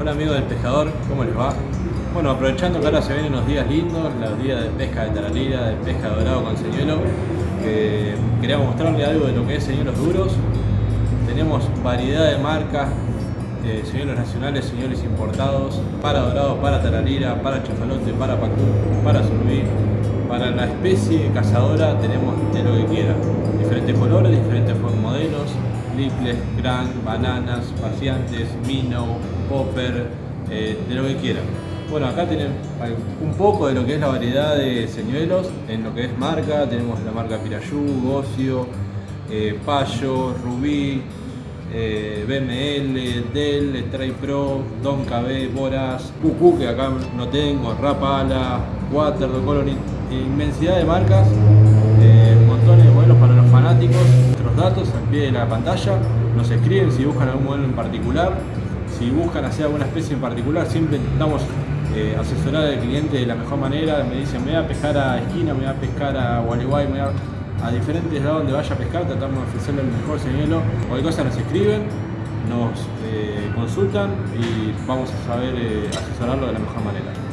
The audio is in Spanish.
Hola amigos del pescador, ¿cómo les va? Bueno, aprovechando que ahora se vienen unos días lindos, los días de pesca de taralira, de pesca dorado con señuelo, eh, queríamos mostrarle algo de lo que es señuelos duros. Tenemos variedad de marcas, eh, señuelos nacionales, señuelos importados, para dorado, para taralira, para chafalote, para pacú, para surubí. Para la especie cazadora tenemos de lo que quiera, diferentes colores, diferentes modelos, Liples, Grand, bananas, pacientes, minnow, popper, eh, de lo que quieran. Bueno, acá tienen un poco de lo que es la variedad de señuelos, en lo que es marca, tenemos la marca Pirayú, Gocio, eh, Payo, Rubí, eh, BML, Dell, Stray Pro, Don KB, Boras, QQ que acá no tengo, Rapala, Water, Colony, inmensidad de marcas, montones de modelos para los fanáticos, nuestros datos al pie de la pantalla, nos escriben si buscan algún modelo en particular, si buscan hacer alguna especie en particular, siempre intentamos eh, asesorar al cliente de la mejor manera, me dicen me voy a pescar a esquina, me voy a pescar a Gualeguay, me voy a, a diferentes lados donde vaya a pescar, tratamos de ofrecerle el mejor señuelo, cualquier cosa nos escriben, nos eh, consultan y vamos a saber eh, asesorarlo de la mejor manera.